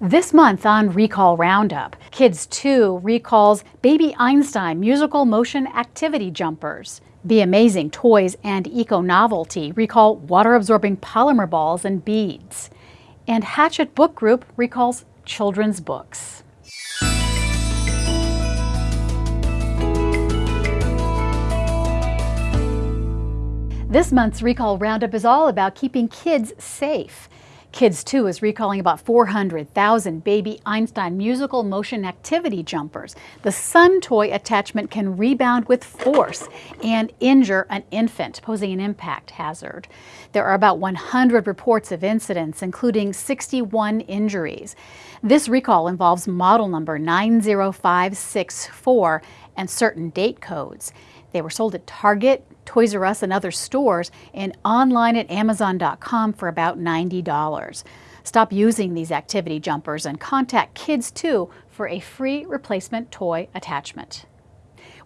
This month on Recall Roundup, Kids 2 recalls Baby Einstein musical motion activity jumpers. Be Amazing Toys and Eco Novelty recall water absorbing polymer balls and beads. And Hachette Book Group recalls children's books. This month's Recall Roundup is all about keeping kids safe. Kids 2 is recalling about 400,000 baby Einstein musical motion activity jumpers. The Sun toy attachment can rebound with force and injure an infant, posing an impact hazard. There are about 100 reports of incidents, including 61 injuries. This recall involves model number 90564 and certain date codes. They were sold at Target, Toys R Us, and other stores, and online at Amazon.com for about $90. Stop using these activity jumpers and contact Kids 2 for a free replacement toy attachment.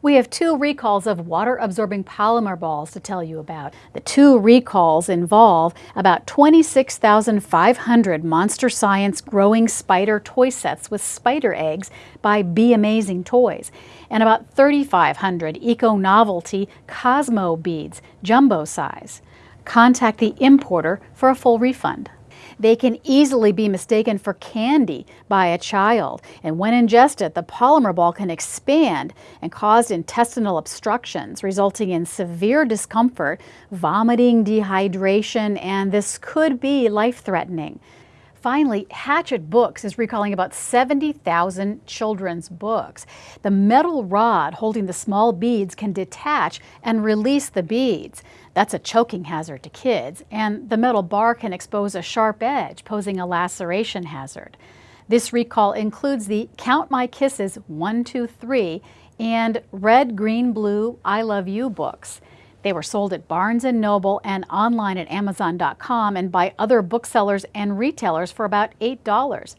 We have two recalls of water-absorbing polymer balls to tell you about. The two recalls involve about 26,500 Monster Science growing spider toy sets with spider eggs by Be Amazing Toys, and about 3,500 Eco Novelty Cosmo beads, jumbo size. Contact the importer for a full refund. They can easily be mistaken for candy by a child, and when ingested, the polymer ball can expand and cause intestinal obstructions, resulting in severe discomfort, vomiting, dehydration, and this could be life-threatening. Finally, Hachette Books is recalling about 70,000 children's books. The metal rod holding the small beads can detach and release the beads. That's a choking hazard to kids, and the metal bar can expose a sharp edge, posing a laceration hazard. This recall includes the Count My Kisses 1, 2, 3 and Red, Green, Blue, I Love You books. They were sold at Barnes & Noble and online at Amazon.com and by other booksellers and retailers for about $8.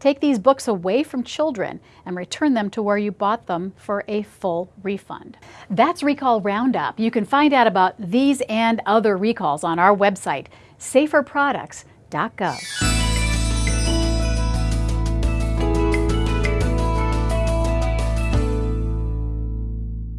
Take these books away from children and return them to where you bought them for a full refund. That's Recall Roundup. You can find out about these and other recalls on our website, saferproducts.gov.